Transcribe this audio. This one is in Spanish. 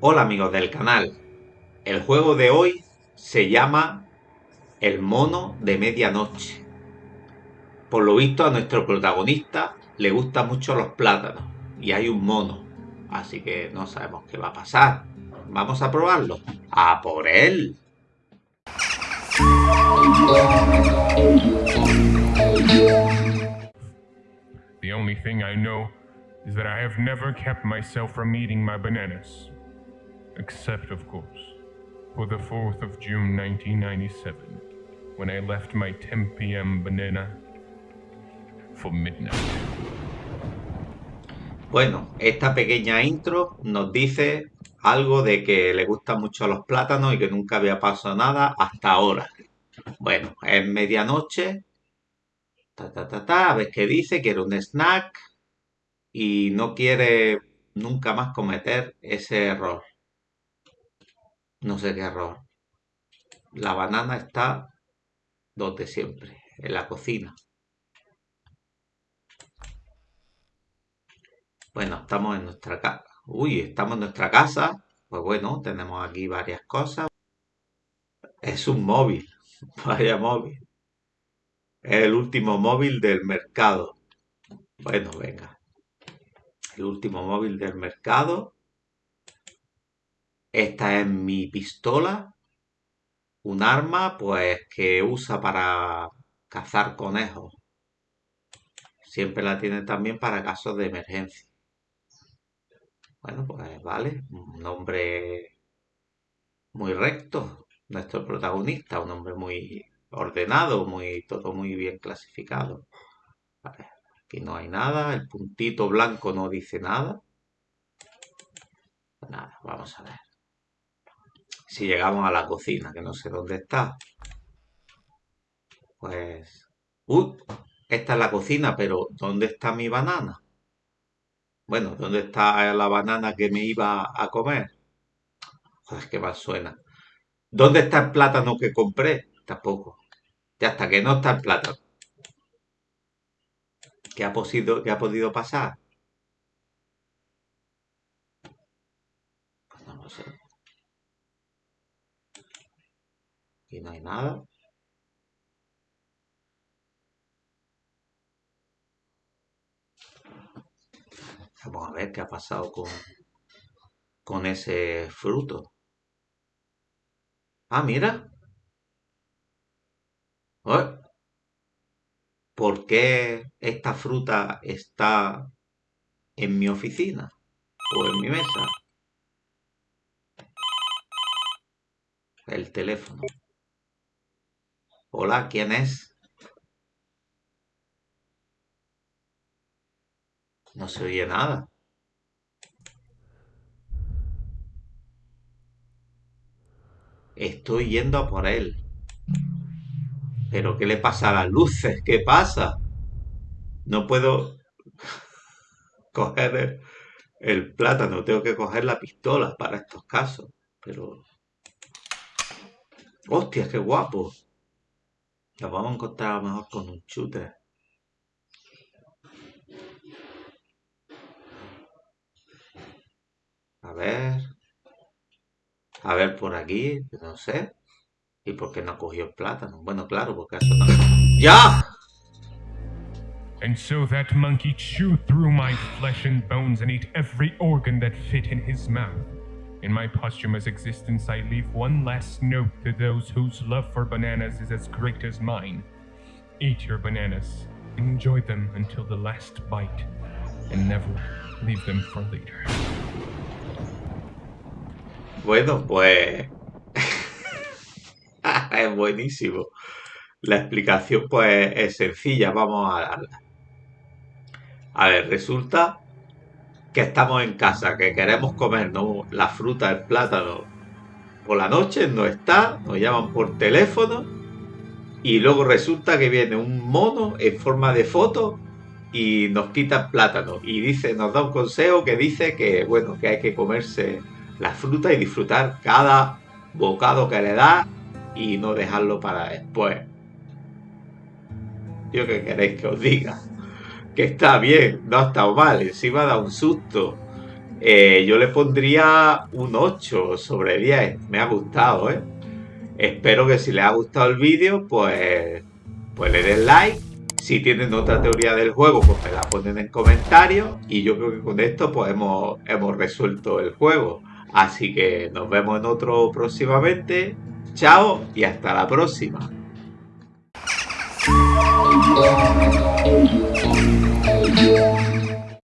Hola amigos del canal. El juego de hoy se llama El mono de medianoche. Por lo visto a nuestro protagonista le gustan mucho los plátanos y hay un mono. Así que no sabemos qué va a pasar. Vamos a probarlo. ¡A por él! The only thing I know is that I have never kept myself from eating my bananas. Except, of course, for the 4th of June 1997, when I left my 10 p.m. banana for midnight. Bueno, esta pequeña intro nos dice algo de que le gustan mucho los plátanos y que nunca había pasado nada hasta ahora. Bueno, es medianoche. Ta, ta, ta, ta, a ver qué dice, quiere un snack y no quiere nunca más cometer ese error. No sé qué error. La banana está donde siempre, en la cocina. Bueno, estamos en nuestra casa. Uy, estamos en nuestra casa. Pues bueno, tenemos aquí varias cosas. Es un móvil. Vaya móvil. Es el último móvil del mercado. Bueno, venga. El último móvil del mercado. Esta es mi pistola. Un arma, pues, que usa para cazar conejos. Siempre la tiene también para casos de emergencia. Bueno, pues vale. Un hombre muy recto. Nuestro protagonista. Un hombre muy ordenado, muy, todo muy bien clasificado. Aquí no hay nada. El puntito blanco no dice nada. Nada, vamos a ver si llegamos a la cocina, que no sé dónde está. Pues... ¡Uy! Esta es la cocina, pero ¿dónde está mi banana? Bueno, ¿dónde está la banana que me iba a comer? Joder, qué mal suena. ¿Dónde está el plátano que compré? Tampoco. Ya hasta que no está el plátano. ¿Qué ha, podido, qué ha podido pasar? Pues no lo sé. Aquí no hay nada. Vamos a ver qué ha pasado con, con ese fruto. Ah, mira. ¿Por qué esta fruta está en mi oficina o en mi mesa? El teléfono. Hola, ¿quién es? No se oye nada. Estoy yendo a por él. ¿Pero qué le pasa a las luces? ¿Qué pasa? No puedo coger el, plátano, tengo que coger la pistola para estos casos. Pero... ¡Hostia, qué guapo! Lo vamos a encontrar a lo mejor con un shooter. A ver. A ver por aquí, no sé. ¿Y por qué no cogió el plátano? Bueno, claro, porque eso no... ¡Ya! And so that monkey chewed through my flesh and bones and ate every organ that fit in his mouth. In my posthumous existence, I leave one last note to those whose love for bananas is as great as mine. Eat your bananas, enjoy them until the last bite, and never leave them for later. Bueno, pues... es buenísimo. La explicación pues es sencilla, vamos a darla. A ver, resulta que estamos en casa, que queremos comernos la fruta, el plátano. Por la noche, no está, nos llaman por teléfono y luego resulta que viene un mono en forma de foto y nos quita el plátano. Y dice, nos da un consejo que dice que bueno, que hay que comerse la fruta y disfrutar cada bocado que le da y no dejarlo para después. Yo que queréis que os diga que está bien, no ha estado mal, encima da un susto. eh, yo le pondría un 8 sobre 10. Me ha gustado, ¿eh? Espero que si les ha gustado el vídeo, pues, pues le den like. Si tienen otra teoría del juego, pues me la ponen en comentarios. Y yo creo que con esto pues hemos, hemos resuelto el juego. Así que nos vemos en otro próximamente. Chao y hasta la próxima. Yeah.